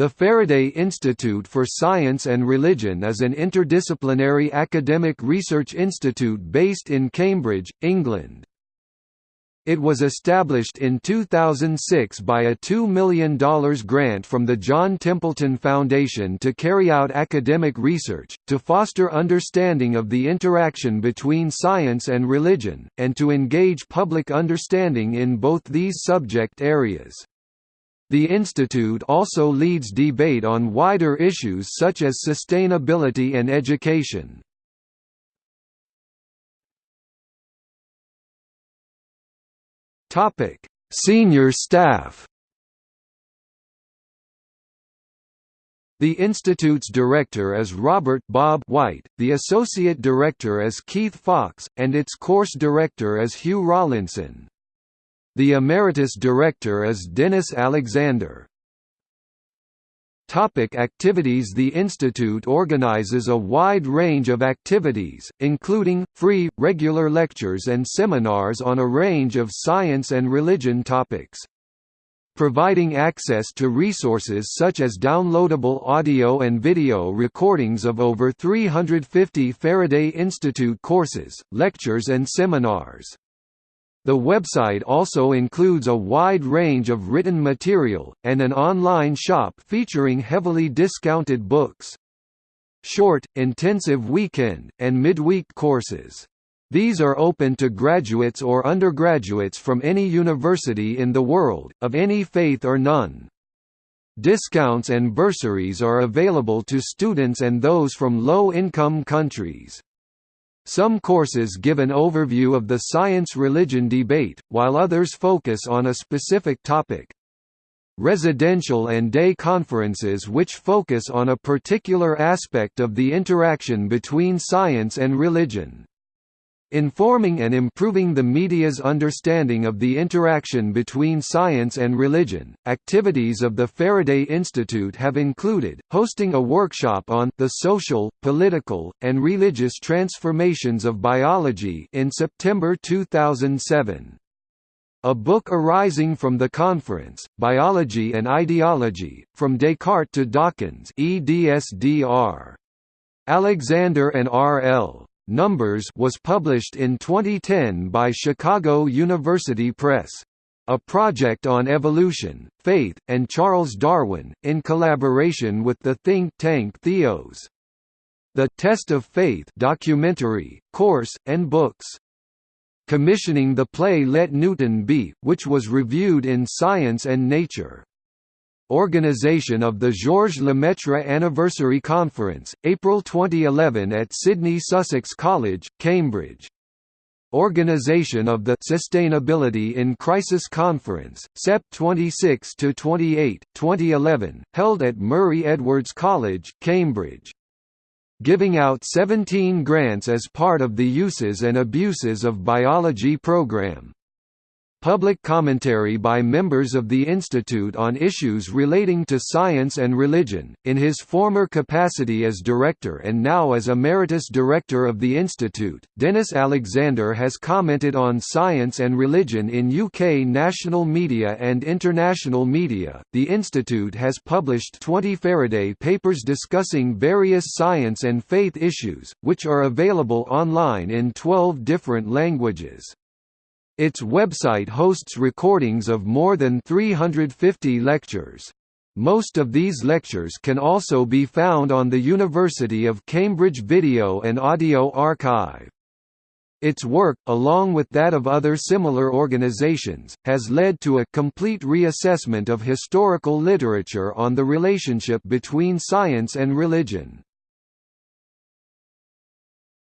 The Faraday Institute for Science and Religion is an interdisciplinary academic research institute based in Cambridge, England. It was established in 2006 by a $2 million grant from the John Templeton Foundation to carry out academic research, to foster understanding of the interaction between science and religion, and to engage public understanding in both these subject areas. The institute also leads debate on wider issues such as sustainability and education. Topic: Senior staff. The institute's director is Robert Bob White, the associate director is Keith Fox, and its course director is Hugh Rollinson. The Emeritus Director is Denis Alexander. Topic activities The Institute organizes a wide range of activities, including, free, regular lectures and seminars on a range of science and religion topics. Providing access to resources such as downloadable audio and video recordings of over 350 Faraday Institute courses, lectures and seminars. The website also includes a wide range of written material, and an online shop featuring heavily discounted books. Short, intensive weekend, and midweek courses. These are open to graduates or undergraduates from any university in the world, of any faith or none. Discounts and bursaries are available to students and those from low-income countries. Some courses give an overview of the science-religion debate, while others focus on a specific topic. Residential and day conferences which focus on a particular aspect of the interaction between science and religion. Informing and improving the media's understanding of the interaction between science and religion, activities of the Faraday Institute have included, hosting a workshop on the social, political, and religious transformations of biology in September 2007. A book arising from the conference, Biology and Ideology, From Descartes to Dawkins. Alexander and R. L. Numbers was published in 2010 by Chicago University Press. A project on evolution, faith, and Charles Darwin, in collaboration with the think tank Theos. The Test of Faith documentary, course, and books. Commissioning the play Let Newton Be, which was reviewed in Science and Nature. Organisation of the Georges Lemaitre Anniversary Conference, April 2011 at Sydney Sussex College, Cambridge. Organisation of the Sustainability in Crisis Conference, Sep 26–28, 2011, held at Murray Edwards College, Cambridge. Giving out 17 grants as part of the Uses and Abuses of Biology program. Public commentary by members of the Institute on issues relating to science and religion. In his former capacity as director and now as emeritus director of the Institute, Denis Alexander has commented on science and religion in UK national media and international media. The Institute has published 20 Faraday papers discussing various science and faith issues, which are available online in 12 different languages. Its website hosts recordings of more than 350 lectures. Most of these lectures can also be found on the University of Cambridge Video and Audio Archive. Its work, along with that of other similar organizations, has led to a complete reassessment of historical literature on the relationship between science and religion.